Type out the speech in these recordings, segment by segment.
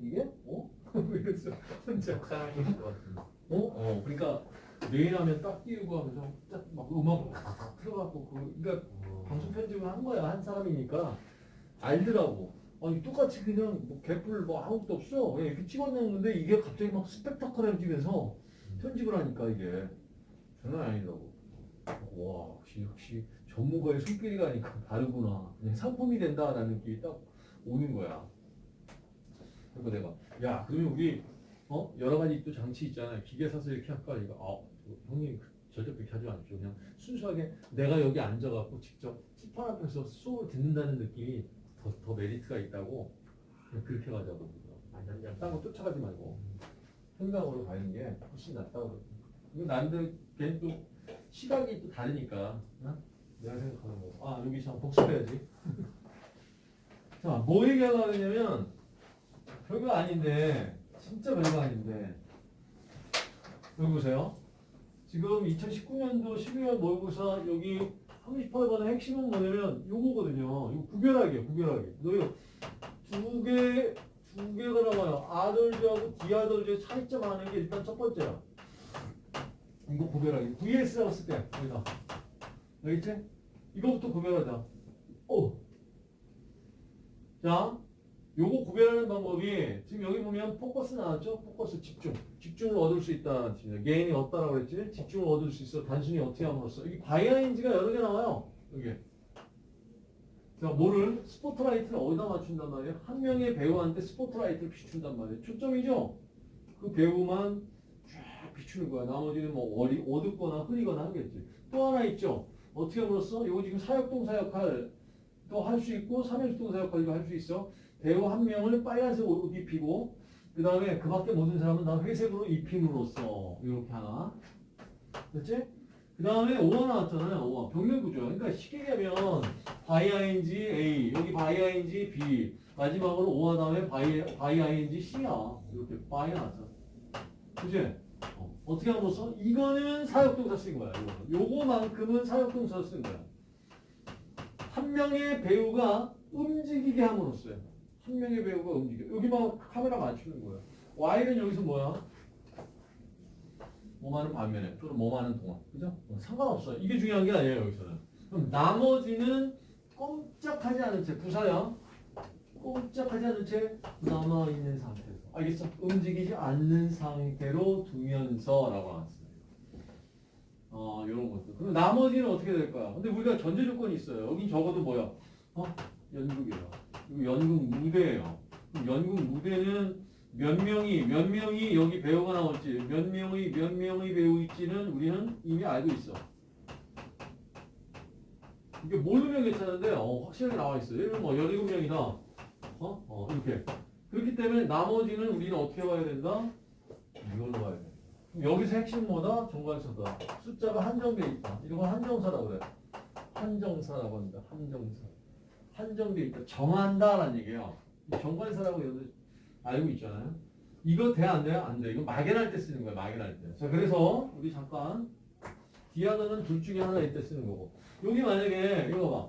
이게? 어? 이랬어 혼자. 속상하실 것 같은데. 어? 어 그러니까 내일 하면 딱 띄우고 하면서 딱 막 음악 탁탁 틀어갖고 그 그러니까 방송 편집을 한 거야 한 사람이니까. 알더라고. 아니 똑같이 그냥 뭐 개뿔 뭐 아무것도 없어. 그냥 이렇게 찍어내는데 이게 갑자기 막 스펙타클해지면서 편집을 하니까 이게. 장난 아니더라고. 와 역시 역시 전문가의 손길이 가니까 다르구나. 그냥 상품이 된다라는 느낌이 딱 오는 거야 그리고 내가 야 그러면 우리 어? 여러 가지 또 장치 있잖아요. 기계 사서 이렇게 할까? 이거 아 형님 절대 그렇게 하지 않죠 그냥 순수하게 내가 여기 앉아갖고 직접 칠판 앞에서 수업을 듣는다는 느낌이 더, 더 메리트가 있다고 그렇게 가자고. 딴거 쫓아가지 말고. 생각으로 가는 게 훨씬 낫다고 이거 나름대로 걔는 또 시각이 또 다르니까 어? 내가 생각하는 거. 아 여기 참 복습해야지. 자, 뭐 얘기하려고 했냐면 별거 아닌데 진짜 별거 아닌데 여기 보세요. 지금 2019년도 12월 모의고사 여기 38번의 핵심은 뭐냐면 요거거든요. 이거 구별하기, 구별하기. 너희 두 개, 두 개가 나와요. 아들즈하고 디아들즈의 차이점 하는 게 일단 첫 번째야. 이거 구별하기. VS라고 쓸 때, 여기다. 알겠지? 이거부터 구별하자. 오. 자, 요거 구별하는 방법이 지금 여기 보면 포커스 나왔죠? 포커스 집중. 집중을 얻을 수 뜻입니다. gain이 얻다라고 그랬지? 집중을 얻을 수 있어. 단순히 어떻게 함으로써. 여기 by -ing가 여러 개 나와요. 여기. 자, 뭐를? 스포트라이트를 어디다 맞춘단 말이에요? 한 명의 배우한테 스포트라이트를 비춘단 말이에요. 초점이죠? 그 배우만 쫙 비추는 거야. 나머지는 뭐 어리, 어둡거나 흐리거나 하겠지. 또 하나 있죠? 어떻게 함으로써? 이거 지금 사역동사 역할 또할수 있고 삼형식동사 역할도 할 수 있어. 배우 한 명을 빨간색 옷 입히고 그 다음에 그 밖에 모든 사람은 다 회색으로 입힘으로써 이렇게 하나. 됐지? 그 다음에 or가 나왔잖아요. or가 병렬구조. 그러니까 쉽게 얘기하면 by -ing A 여기 by -ing B 마지막으로 or가 다음에 by, by -ing C야. 이렇게 by 나왔잖아. 그지? 어. 어떻게 함으로써? 이거는 사역동사 쓴 거야. 이거. 요거만큼은 사역동사 쓴 거야. 한 명의 배우가 움직이게 함으로써요. 한 명의 배우가 움직여. 여기만 카메라 맞추는 거야. Y는 여기서 뭐야? 뭐하는 반면에 또는 뭐하는 동안. 그죠? 어, 상관없어요. 이게 중요한 게 아니에요, 여기서는. 그럼 나머지는 꼼짝하지 않은 채, 부사야. 꼼짝하지 않은 채 남아있는 상태에서. 알겠어? 움직이지 않는 상태로 두면서 라고 나왔어요. 어, 이런 것도. 그럼 나머지는 어떻게 될 거야? 근데 우리가 전제 조건이 있어요. 여긴 적어도 뭐야? 어? 연극이에요. 연극 무대예요. 연극 무대는 몇 명이 몇 명이 여기 배우가 나올지 몇 명의 몇 명의 배우 있지는 우리는 이미 알고 있어. 이게 모르면 괜찮은데 어, 확실하게 나와 있어. 예를 들면 뭐 17명이다. 어? 어, 이렇게. 그렇기 때문에 나머지는 우리는 어떻게 봐야 된다? 이걸로 봐야 돼. 여기서 핵심 뭐다? 정관사다. 숫자가 한정돼 있다. 이런 건 한정사라고 그래. 한정사라고 합니다. 한정사. 한정돼 있다. 정한다라는 얘기예요. 이 정관사라고 알고 있잖아요. 이거 돼 안 돼요? 안 돼. 이거 막연할 때 쓰는 거야. 막연할 때. 자, 그래서 우리 잠깐 디아너는 둘 중에 하나 이때 쓰는 거고. 여기 만약에 이거 봐.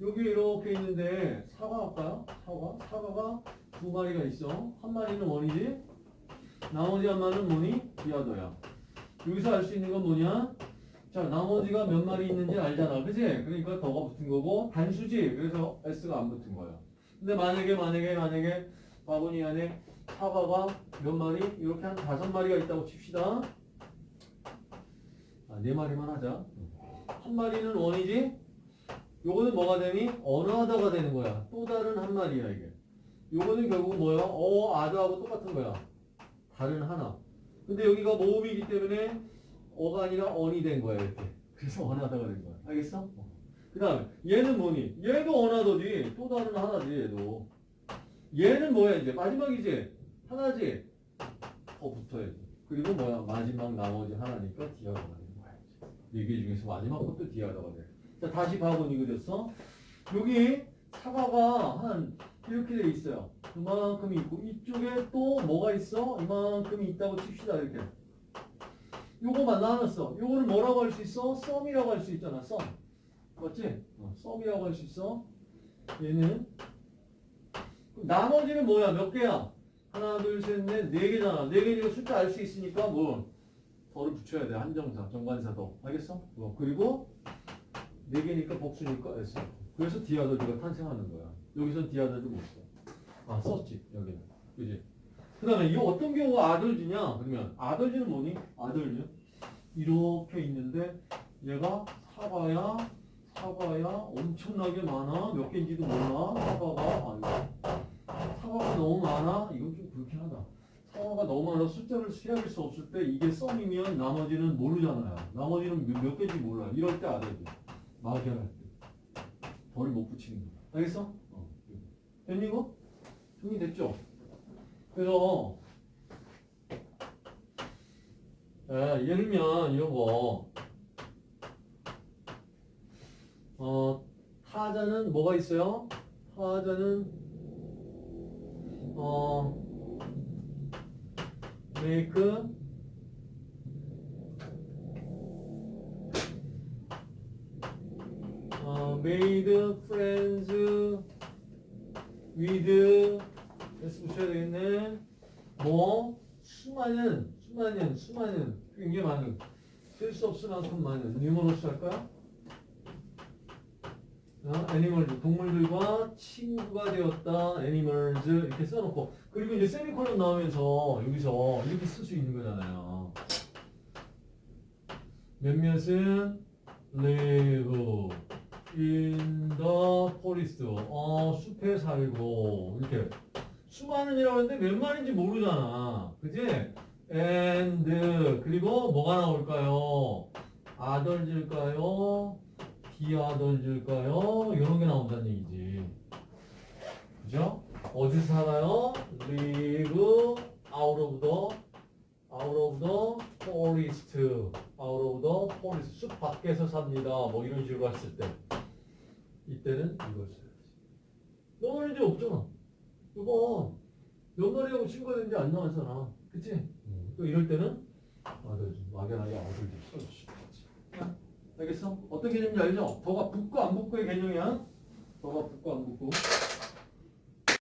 여기 이렇게 있는데 사과 할까요? 사과? 사과가 두 마리가 있어. 한 마리는 원이지. 나머지 한 마리는 뭐니? 디아더야. 여기서 알 수 있는 건 뭐냐? 자, 나머지가 몇 마리 있는지 알잖아. 그지? 그러니까 더가 붙은 거고, 단수지? 그래서 S가 안 붙은 거야. 근데 만약에, 만약에, 만약에, 바구니 안에 사과가 몇 마리? 이렇게 한 다섯 마리가 있다고 칩시다. 아, 네 마리만 하자. 한 마리는 원이지? 요거는 뭐가 되니? 어나더가 되는 거야. 또 다른 한 마리야, 이게. 요거는 결국 뭐야? 어, 아더하고 똑같은 거야. 다른 하나. 근데 여기가 모음이기 때문에 어가 아니라 언이 된 거야 이렇게. 그래서 어나더가 된 거야. 알겠어? 그 다음에 얘는 뭐니? 얘도 어나더지. 또 다른 하나지 얘도. 얘는 뭐야 이제? 마지막이지? 하나지? 더 붙어야지. 그리고 뭐야? 마지막 나머지 하나니까 디아더가 되는 거야. 네개 중에서 마지막 것도 디아더가 돼. 자 다시 봐보니 그랬어? 여기 사과가 한 이렇게 돼 있어요. 그만큼 있고 이쪽에 또 뭐가 있어? 이만큼 있다고 칩시다 이렇게. 요거만 나눴어. 요거는 뭐라고 할 수 있어? 썸이라고 할 수 있잖아. 썸. 맞지? 어, 썸이라고 할 수 있어. 얘는 나머지는 뭐야? 몇 개야? 하나, 둘, 셋, 넷, 네 개잖아. 네 개니까 숫자 알 수 있으니까 뭐 덜을 붙여야 돼. 한정사, 정관사도. 알겠어? 뭐 그리고 네 개니까 복수니까 S. 그래서 디아더즈가 탄생하는 거야. 여기서 디아더즈 못 써. 아 썼지 여기는. 그지? 그 다음에 이 어떤 경우가 아들지냐? 그러면 아들지는 뭐니? 아들지. 이렇게 있는데 얘가 사과야, 사과야, 엄청나게 많아. 몇 개인지도 몰라. 사과가 아이고. 사과가 너무 많아. 이건 좀 그렇긴 하다. 사과가 너무 많아 숫자를 세할 수 없을 때 이게 썸이면 나머지는 모르잖아요. 나머지는 몇, 몇 개인지 몰라. 이럴 때 아들지. 막연할 때. 덜못 붙이는 거. 알겠어? 어. 됐니 이거? 정리됐죠? 그래서 예, 예를 들면 이런 거 어, 타자는 뭐가 있어요? 타자는 어 make 어, made friends with s 붙여야 되겠네. 뭐? 수많은 수많은 수많은 굉장히 많은. 셀수 없을 만큼 많은. numerous 할까요? 어, animal 동물들과 친구가 되었다. animals 이렇게 써놓고. 그리고 이제 세미콜론 나오면서 여기서 이렇게 쓸 수 있는 거잖아요. 몇몇은? live in the forest. 어 숲에 살고. 이렇게 수많은 이라고 하는데 몇 마리인지 모르잖아 그지? and 그리고 뭐가 나올까요? 아덜질까요? 비아덜질까요? 이런 게 나온다는 얘기지 그죠? 어디서 살아요? live out of the out of the forest out of the forest 숲 밖에서 삽니다 뭐 이런 식으로 했을 때 이때는 이걸 써야지 몇 마리인지 없잖아 이거 몇 마리하고 친구가 되는지 안 나왔잖아 그치? 또 이럴 때는 아들 막연하게 아들들 써주시면 되지 알겠어? 어떤 개념인지 알죠? 더가 붙고 안 붙고의 개념이야 더가 붙고 안 붙고